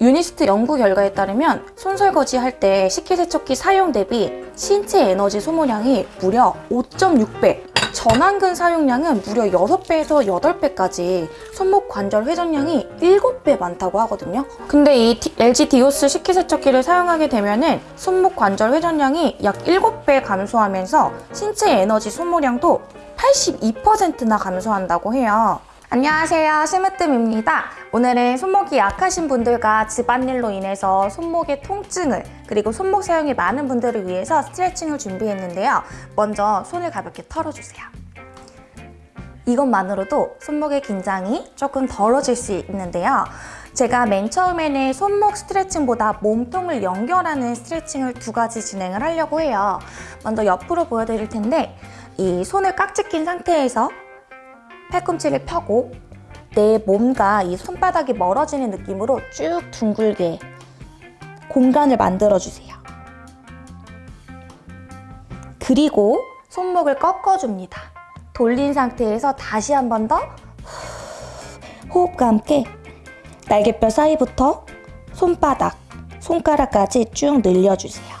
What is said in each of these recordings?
유니스트 연구 결과에 따르면 손설거지 할 때 식기세척기 사용 대비 신체 에너지 소모량이 무려 5.6배, 전완근 사용량은 무려 6배에서 8배까지 손목 관절 회전량이 7배 많다고 하거든요. 근데 이 디- LG 디오스 식기세척기를 사용하게 되면 은 손목 관절 회전량이 약 7배 감소하면서 신체 에너지 소모량도 82%나 감소한다고 해요. 안녕하세요. 심으뜸입니다. 오늘은 손목이 약하신 분들과 집안일로 인해서 손목의 통증을 그리고 손목 사용이 많은 분들을 위해서 스트레칭을 준비했는데요. 먼저 손을 가볍게 털어주세요. 이것만으로도 손목의 긴장이 조금 덜어질 수 있는데요. 제가 맨 처음에는 손목 스트레칭보다 몸통을 연결하는 스트레칭을 두 가지 진행을 하려고 해요. 먼저 옆으로 보여드릴 텐데 이 손을 깍지 낀 상태에서 팔꿈치를 펴고 내 몸과 이 손바닥이 멀어지는 느낌으로 쭉 둥글게 공간을 만들어주세요. 그리고 손목을 꺾어줍니다. 돌린 상태에서 다시 한 번 더 호흡과 함께 날개뼈 사이부터 손바닥, 손가락까지 쭉 늘려주세요.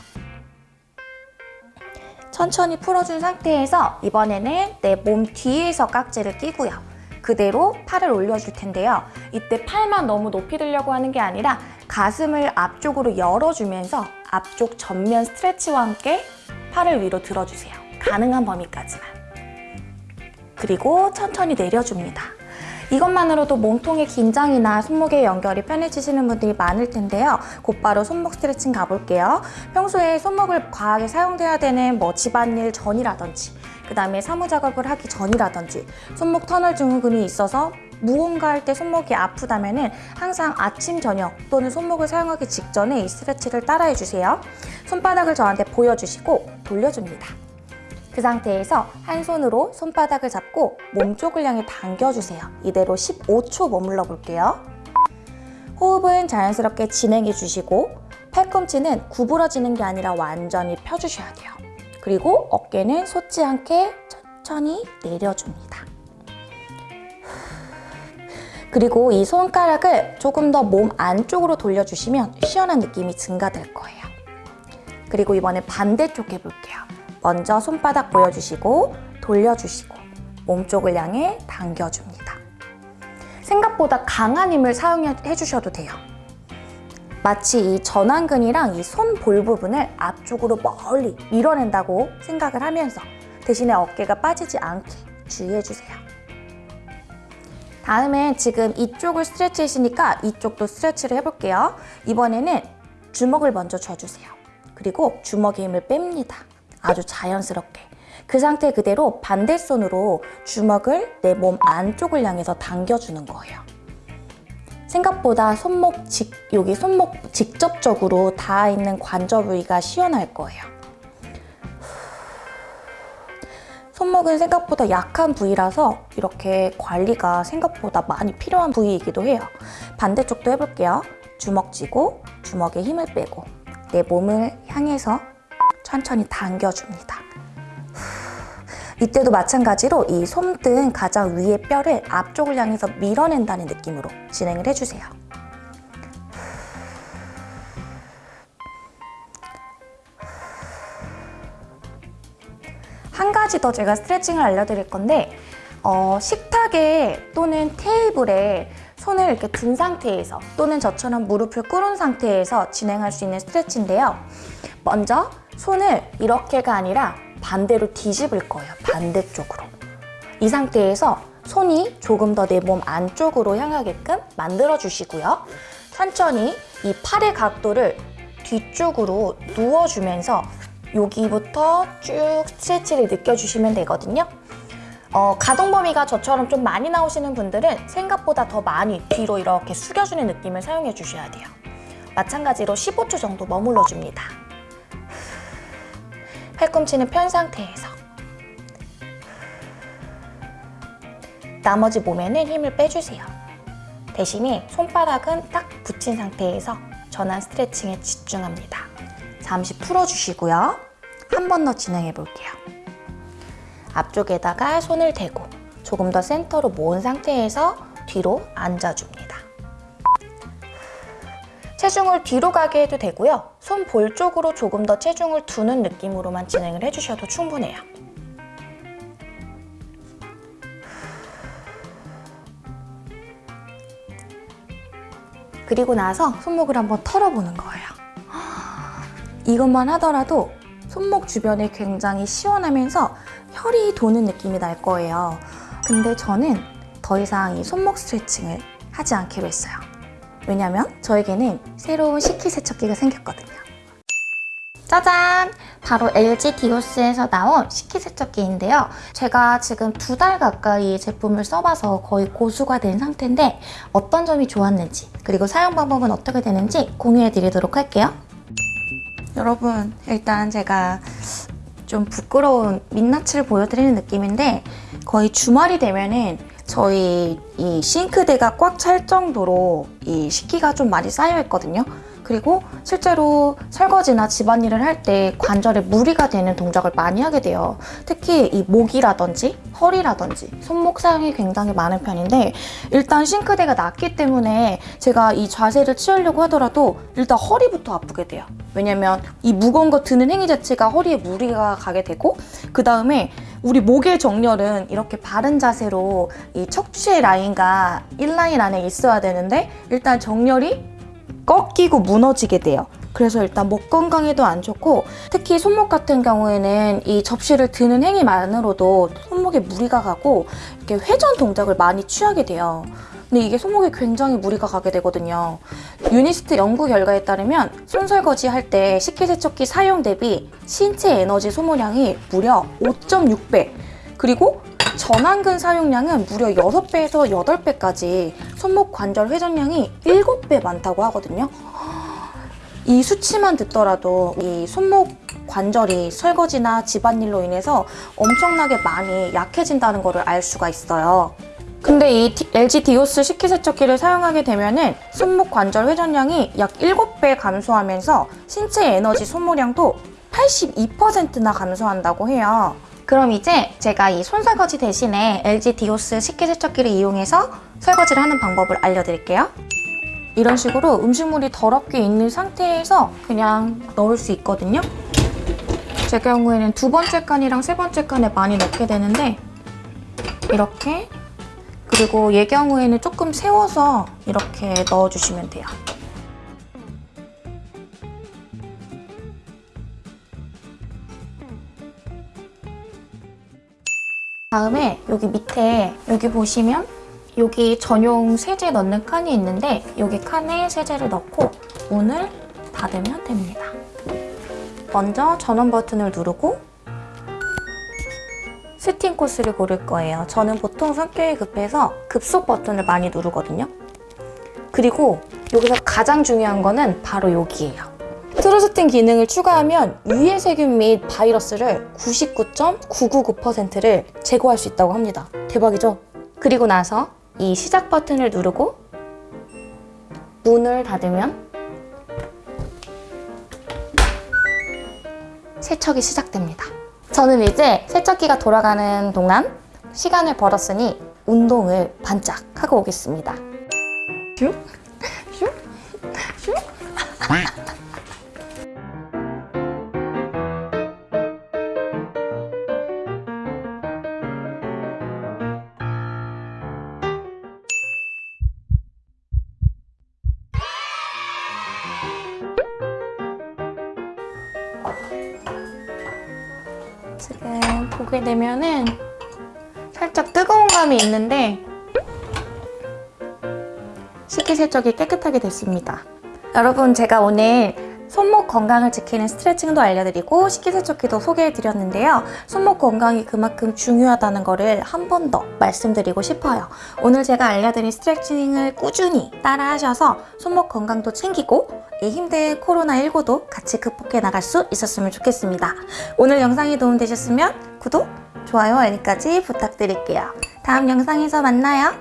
천천히 풀어준 상태에서 이번에는 내 몸 뒤에서 깍지를 끼고요. 그대로 팔을 올려줄 텐데요. 이때 팔만 너무 높이 들려고 하는 게 아니라 가슴을 앞쪽으로 열어주면서 앞쪽 전면 스트레치와 함께 팔을 위로 들어주세요. 가능한 범위까지만. 그리고 천천히 내려줍니다. 이것만으로도 몸통의 긴장이나 손목의 연결이 편해지시는 분들이 많을 텐데요. 곧바로 손목 스트레칭 가볼게요. 평소에 손목을 과하게 사용돼야 되는 뭐 집안일 전이라든지 그 다음에 사무작업을 하기 전이라든지 손목 터널 증후군이 있어서 무언가 할 때 손목이 아프다면 항상 아침, 저녁 또는 손목을 사용하기 직전에 이 스트레치를 따라해 주세요. 손바닥을 저한테 보여주시고 돌려줍니다. 그 상태에서 한 손으로 손바닥을 잡고 몸쪽을 향해 당겨주세요. 이대로 15초 머물러 볼게요. 호흡은 자연스럽게 진행해 주시고 팔꿈치는 구부러지는 게 아니라 완전히 펴주셔야 돼요. 그리고 어깨는 솟지 않게 천천히 내려줍니다. 그리고 이 손가락을 조금 더 몸 안쪽으로 돌려주시면 시원한 느낌이 증가될 거예요. 그리고 이번에 반대쪽 해볼게요. 먼저 손바닥 보여주시고 돌려주시고 몸쪽을 향해 당겨줍니다. 생각보다 강한 힘을 사용해 주셔도 돼요. 마치 이 전완근이랑 이 손볼 부분을 앞쪽으로 멀리 밀어낸다고 생각을 하면서 대신에 어깨가 빠지지 않게 주의해 주세요. 다음엔 지금 이쪽을 스트레치 했으니까 이쪽도 스트레치를 해볼게요. 이번에는 주먹을 먼저 쥐어주세요. 그리고 주먹의 힘을 뺍니다. 아주 자연스럽게. 그 상태 그대로 반대손으로 주먹을 내 몸 안쪽을 향해서 당겨주는 거예요. 생각보다 손목 직, 여기 손목 직접적으로 닿아 있는 관절 부위가 시원할 거예요. 손목은 생각보다 약한 부위라서 이렇게 관리가 생각보다 많이 필요한 부위이기도 해요. 반대쪽도 해볼게요. 주먹 쥐고 주먹에 힘을 빼고 내 몸을 향해서 천천히 당겨줍니다. 이때도 마찬가지로 이 손등 가장 위의 뼈를 앞쪽을 향해서 밀어낸다는 느낌으로 진행을 해주세요. 한 가지 더 제가 스트레칭을 알려드릴 건데 어, 식탁에 또는 테이블에 손을 이렇게 든 상태에서 또는 저처럼 무릎을 꿇은 상태에서 진행할 수 있는 스트레치인데요. 먼저 손을 이렇게가 아니라 반대로 뒤집을 거예요. 반대쪽으로. 이 상태에서 손이 조금 더 내 몸 안쪽으로 향하게끔 만들어 주시고요. 천천히 이 팔의 각도를 뒤쪽으로 누워주면서 여기부터 쭉 스트레치를 느껴주시면 되거든요. 어, 가동 범위가 저처럼 좀 많이 나오시는 분들은 생각보다 더 많이 뒤로 이렇게 숙여주는 느낌을 사용해 주셔야 돼요. 마찬가지로 15초 정도 머물러 줍니다. 팔꿈치는 편 상태에서 나머지 몸에는 힘을 빼주세요. 대신에 손바닥은 딱 붙인 상태에서 전환 스트레칭에 집중합니다. 잠시 풀어주시고요. 한 번 더 진행해 볼게요. 앞쪽에다가 손을 대고 조금 더 센터로 모은 상태에서 뒤로 앉아줍니다. 체중을 뒤로 가게 해도 되고요. 손볼 쪽으로 조금 더 체중을 두는 느낌으로만 진행을 해주셔도 충분해요. 그리고 나서 손목을 한번 털어보는 거예요. 이것만 하더라도 손목 주변이 굉장히 시원하면서 혈이 도는 느낌이 날 거예요. 근데 저는 더 이상 이 손목 스트레칭을 하지 않기로 했어요. 왜냐면 저에게는 새로운 식기세척기가 생겼거든요. 짜잔! 바로 LG 디오스에서 나온 식기세척기인데요. 제가 지금 두 달 가까이 이 제품을 써봐서 거의 고수가 된 상태인데 어떤 점이 좋았는지 그리고 사용 방법은 어떻게 되는지 공유해드리도록 할게요. 여러분 일단 제가 좀 부끄러운 민낯을 보여드리는 느낌인데 거의 주말이 되면은 저희 이 싱크대가 꽉 찰 정도로 이 식기가 좀 많이 쌓여 있거든요. 그리고 실제로 설거지나 집안일을 할 때 관절에 무리가 되는 동작을 많이 하게 돼요. 특히 이 목이라든지 허리라든지 손목 사용이 굉장히 많은 편인데 일단 싱크대가 낮기 때문에 제가 이 자세를 취하려고 하더라도 일단 허리부터 아프게 돼요. 왜냐면 이 무거운 거 드는 행위 자체가 허리에 무리가 가게 되고 그 다음에 우리 목의 정렬은 이렇게 바른 자세로 이 척추의 라인과 인라인 안에 있어야 되는데 일단 정렬이 꺾이고 무너지게 돼요. 그래서 일단 목 건강에도 안 좋고 특히 손목 같은 경우에는 이 접시를 드는 행위만으로도 손목에 무리가 가고 이렇게 회전 동작을 많이 취하게 돼요. 근데 이게 손목에 굉장히 무리가 가게 되거든요. 유니스트 연구 결과에 따르면 손설거지 할 때 식기세척기 사용 대비 신체 에너지 소모량이 무려 5.6배 그리고 전완근 사용량은 무려 6배에서 8배까지 손목 관절 회전량이 7배 많다고 하거든요. 이 수치만 듣더라도 이 손목 관절이 설거지나 집안일로 인해서 엄청나게 많이 약해진다는 것을 알 수가 있어요. 근데 이 디- LG 디오스 식기세척기를 사용하게 되면 은 손목 관절 회전량이 약 7배 감소하면서 신체 에너지 소모량도 82%나 감소한다고 해요. 그럼 이제 제가 이 손설거지 대신에 LG 디오스 식기세척기를 이용해서 설거지를 하는 방법을 알려드릴게요. 이런 식으로 음식물이 더럽게 있는 상태에서 그냥 넣을 수 있거든요. 제 경우에는 두 번째 칸이랑 세 번째 칸에 많이 넣게 되는데 이렇게 그리고 얘 경우에는 조금 세워서 이렇게 넣어주시면 돼요. 다음에 여기 밑에 여기 보시면 여기 전용 세제 넣는 칸이 있는데 여기 칸에 세제를 넣고 문을 닫으면 됩니다. 먼저 전원 버튼을 누르고 스팀 코스를 고를 거예요. 저는 보통 성격이 급해서 급속 버튼을 많이 누르거든요. 그리고 여기서 가장 중요한 거는 바로 여기예요. TrueSteam 기능을 추가하면 유해 세균 및 바이러스를 99.999%를 제거할 수 있다고 합니다. 대박이죠? 그리고 나서 이 시작 버튼을 누르고 문을 닫으면 세척이 시작됩니다. 저는 이제 세척기가 돌아가는 동안 시간을 벌었으니 운동을 반짝 하고 오겠습니다. 슉, 슉, 슉. 지금 보게 되면은 살짝 뜨거운 감이 있는데 식기세척이 깨끗하게 됐습니다. 여러분 제가 오늘 손목 건강을 지키는 스트레칭도 알려드리고 식기세척기도 소개해드렸는데요. 손목 건강이 그만큼 중요하다는 거를 한번 더 말씀드리고 싶어요. 오늘 제가 알려드린 스트레칭을 꾸준히 따라하셔서 손목 건강도 챙기고 이 힘든 코로나19도 같이 극복해 나갈 수 있었으면 좋겠습니다. 오늘 영상이 도움되셨으면 구독, 좋아요, 알림까지 부탁드릴게요. 다음 영상에서 만나요.